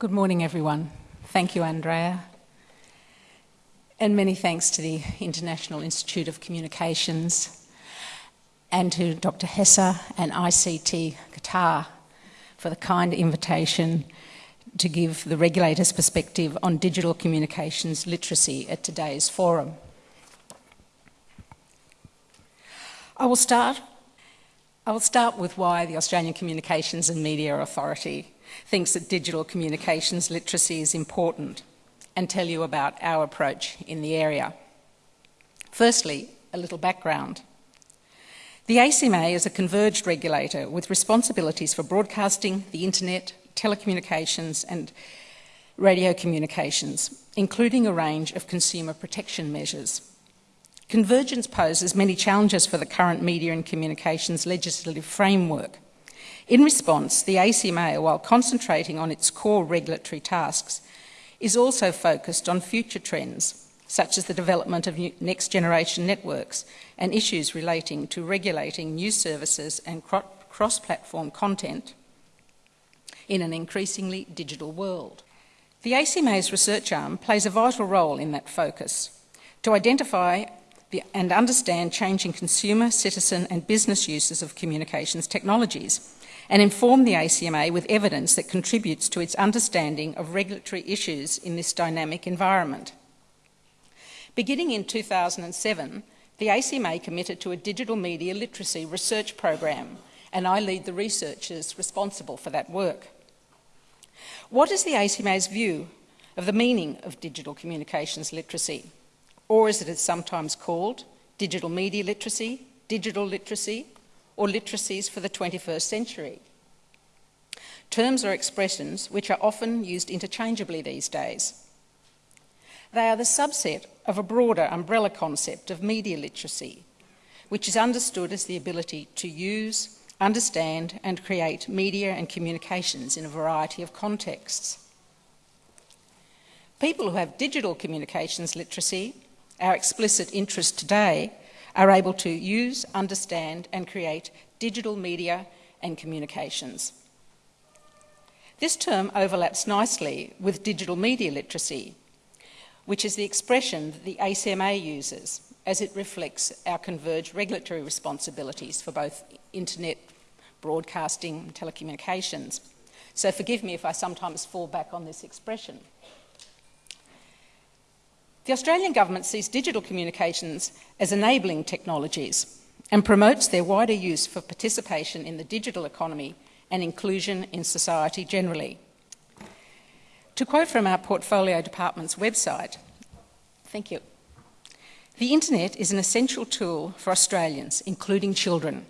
Good morning, everyone. Thank you, Andrea. And many thanks to the International Institute of Communications and to Dr. Hessa and ICT Qatar for the kind invitation to give the regulator's perspective on digital communications literacy at today's forum. I will start, I will start with why the Australian Communications and Media Authority thinks that digital communications literacy is important and tell you about our approach in the area. Firstly, a little background. The ACMA is a converged regulator with responsibilities for broadcasting, the internet, telecommunications and radio communications, including a range of consumer protection measures. Convergence poses many challenges for the current media and communications legislative framework. In response, the ACMA, while concentrating on its core regulatory tasks, is also focused on future trends, such as the development of next generation networks and issues relating to regulating new services and cross platform content in an increasingly digital world. The ACMA's research arm plays a vital role in that focus to identify and understand changing consumer, citizen, and business uses of communications technologies and inform the ACMA with evidence that contributes to its understanding of regulatory issues in this dynamic environment. Beginning in 2007, the ACMA committed to a digital media literacy research program, and I lead the researchers responsible for that work. What is the ACMA's view of the meaning of digital communications literacy? Or as it is sometimes called, digital media literacy, digital literacy, or literacies for the 21st century. Terms or expressions which are often used interchangeably these days. They are the subset of a broader umbrella concept of media literacy, which is understood as the ability to use, understand and create media and communications in a variety of contexts. People who have digital communications literacy, our explicit interest today, are able to use, understand and create digital media and communications. This term overlaps nicely with digital media literacy, which is the expression that the ACMA uses as it reflects our converged regulatory responsibilities for both internet broadcasting and telecommunications. So forgive me if I sometimes fall back on this expression. The Australian Government sees digital communications as enabling technologies and promotes their wider use for participation in the digital economy and inclusion in society generally. To quote from our portfolio department's website, thank you. The internet is an essential tool for Australians, including children.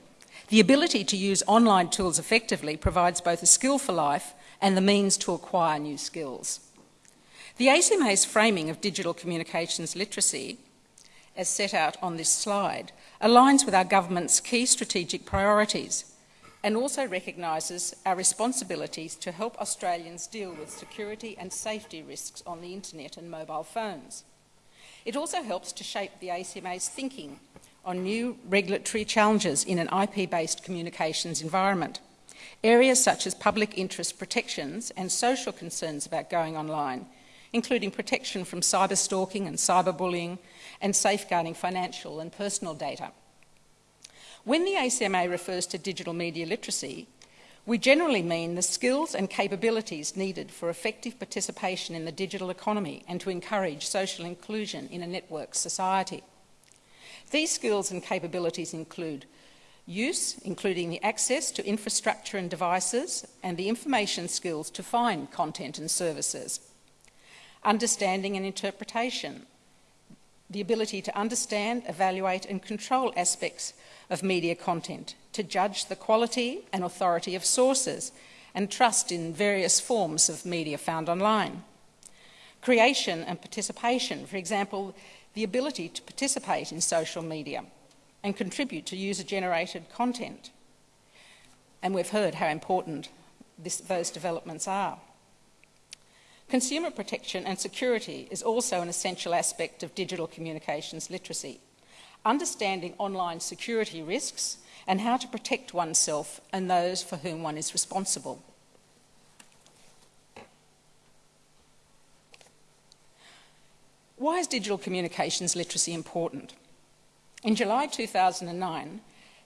The ability to use online tools effectively provides both a skill for life and the means to acquire new skills. The ACMA's framing of digital communications literacy, as set out on this slide, aligns with our government's key strategic priorities and also recognises our responsibilities to help Australians deal with security and safety risks on the internet and mobile phones. It also helps to shape the ACMA's thinking on new regulatory challenges in an IP-based communications environment. Areas such as public interest protections and social concerns about going online including protection from cyber stalking and cyberbullying and safeguarding financial and personal data. When the ACMA refers to digital media literacy, we generally mean the skills and capabilities needed for effective participation in the digital economy and to encourage social inclusion in a networked society. These skills and capabilities include use, including the access to infrastructure and devices, and the information skills to find content and services understanding and interpretation, the ability to understand, evaluate and control aspects of media content, to judge the quality and authority of sources and trust in various forms of media found online. Creation and participation, for example, the ability to participate in social media and contribute to user-generated content. And we've heard how important this, those developments are. Consumer protection and security is also an essential aspect of digital communications literacy. Understanding online security risks and how to protect oneself and those for whom one is responsible. Why is digital communications literacy important? In July 2009,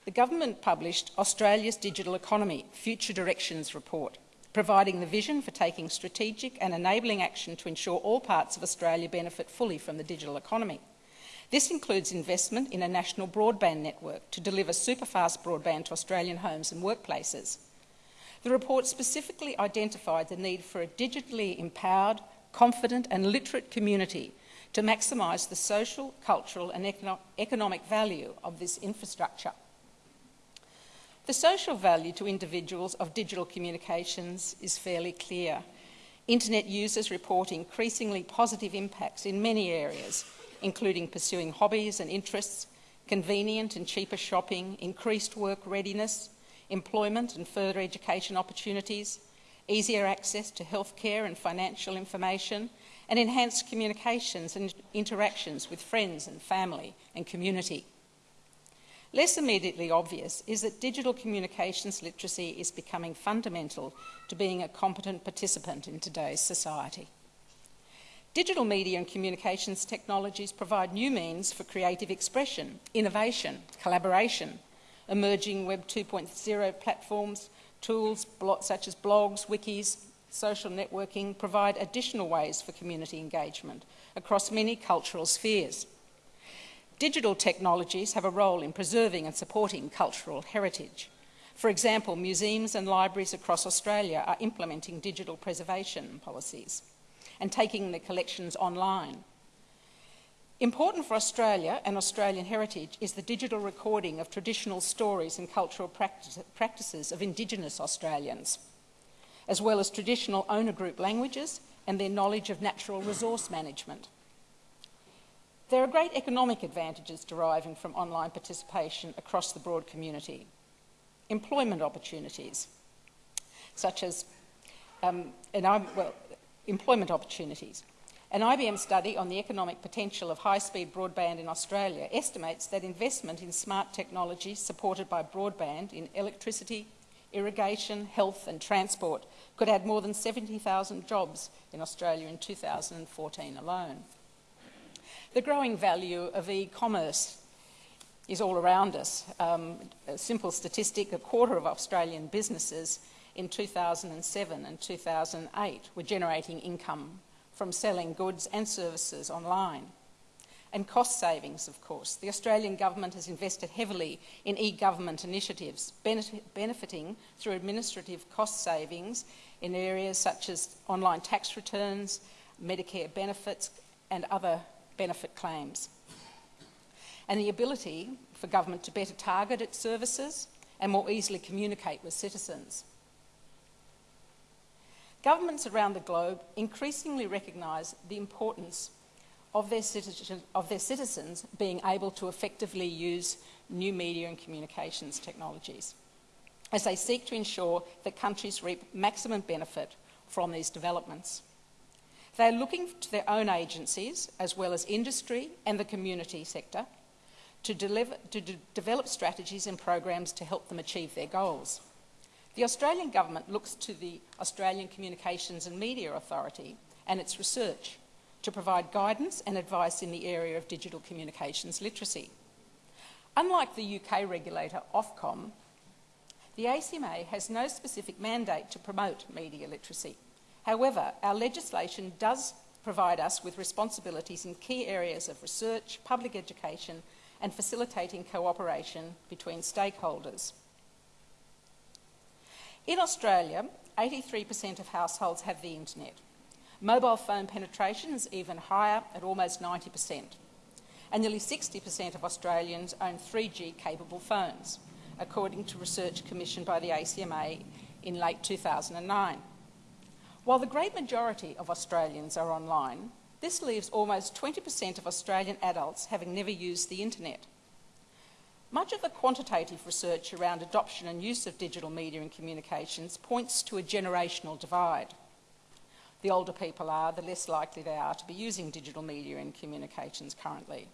the government published Australia's Digital Economy Future Directions Report, providing the vision for taking strategic and enabling action to ensure all parts of Australia benefit fully from the digital economy. This includes investment in a national broadband network to deliver superfast broadband to Australian homes and workplaces. The report specifically identified the need for a digitally empowered, confident and literate community to maximise the social, cultural and econo economic value of this infrastructure. The social value to individuals of digital communications is fairly clear. Internet users report increasingly positive impacts in many areas, including pursuing hobbies and interests, convenient and cheaper shopping, increased work readiness, employment and further education opportunities, easier access to healthcare and financial information, and enhanced communications and interactions with friends and family and community. Less immediately obvious is that digital communications literacy is becoming fundamental to being a competent participant in today's society. Digital media and communications technologies provide new means for creative expression, innovation, collaboration, emerging Web 2.0 platforms, tools such as blogs, wikis, social networking provide additional ways for community engagement across many cultural spheres. Digital technologies have a role in preserving and supporting cultural heritage. For example, museums and libraries across Australia are implementing digital preservation policies and taking their collections online. Important for Australia and Australian heritage is the digital recording of traditional stories and cultural practice, practices of Indigenous Australians, as well as traditional owner group languages and their knowledge of natural resource management. There are great economic advantages deriving from online participation across the broad community. Employment opportunities, such as, um, and I'm, well, employment opportunities. An IBM study on the economic potential of high-speed broadband in Australia estimates that investment in smart technology supported by broadband in electricity, irrigation, health and transport could add more than 70,000 jobs in Australia in 2014 alone. The growing value of e-commerce is all around us. Um, a simple statistic, a quarter of Australian businesses in 2007 and 2008 were generating income from selling goods and services online. And cost savings, of course. The Australian government has invested heavily in e-government initiatives, benefiting through administrative cost savings in areas such as online tax returns, Medicare benefits and other benefit claims. And the ability for government to better target its services and more easily communicate with citizens. Governments around the globe increasingly recognise the importance of their, citizen, of their, citizens being able to effectively use new media and communications technologies as they seek to ensure that countries reap maximum benefit from these developments. They are looking to their own agencies, as well as industry and the community sector, to, deliver, to de develop strategies and programs to help them achieve their goals. The Australian Government looks to the Australian Communications and Media Authority and its research to provide guidance and advice in the area of digital communications literacy. Unlike the UK regulator Ofcom, the ACMA has no specific mandate to promote media literacy. However, our legislation does provide us with responsibilities in key areas of research, public education and facilitating cooperation between stakeholders. In Australia, 83% of households have the internet. Mobile phone penetration is even higher at almost 90%. And nearly 60% of Australians own 3G capable phones, according to research commissioned by the ACMA in late 2009. While the great majority of Australians are online, this leaves almost 20% of Australian adults having never used the internet. Much of the quantitative research around adoption and use of digital media and communications points to a generational divide. The older people are, the less likely they are to be using digital media and communications currently.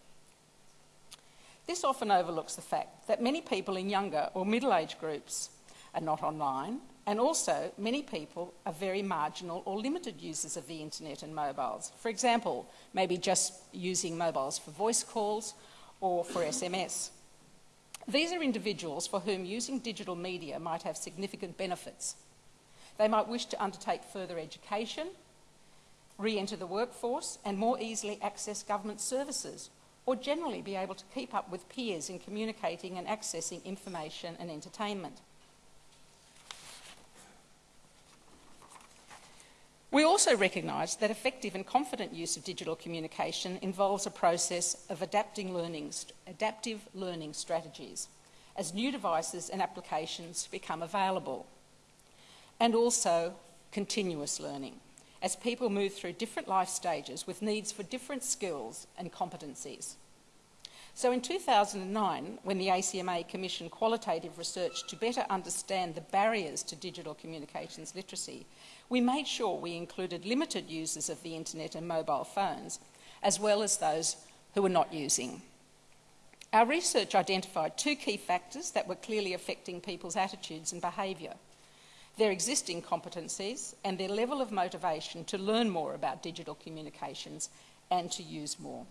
This often overlooks the fact that many people in younger or middle-aged groups are not online And also, many people are very marginal or limited users of the internet and mobiles. For example, maybe just using mobiles for voice calls or for SMS. These are individuals for whom using digital media might have significant benefits. They might wish to undertake further education, re-enter the workforce and more easily access government services or generally be able to keep up with peers in communicating and accessing information and entertainment. We also recognise that effective and confident use of digital communication involves a process of adapting learning, adaptive learning strategies as new devices and applications become available, and also continuous learning as people move through different life stages with needs for different skills and competencies. So in 2009, when the ACMA commissioned qualitative research to better understand the barriers to digital communications literacy, we made sure we included limited users of the internet and mobile phones, as well as those who were not using. Our research identified two key factors that were clearly affecting people's attitudes and behaviour their existing competencies and their level of motivation to learn more about digital communications and to use more.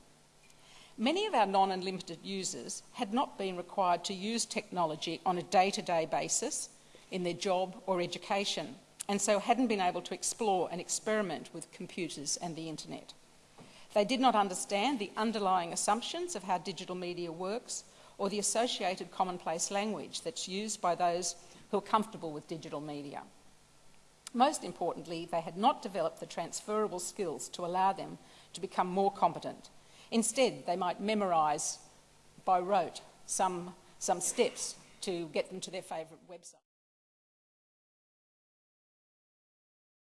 Many of our non and limited users had not been required to use technology on a day to day basis in their job or education, and so hadn't been able to explore and experiment with computers and the internet. They did not understand the underlying assumptions of how digital media works or the associated commonplace language that's used by those who are comfortable with digital media. Most importantly, they had not developed the transferable skills to allow them to become more competent Instead, they might memorise by rote some, some steps to get them to their favourite website.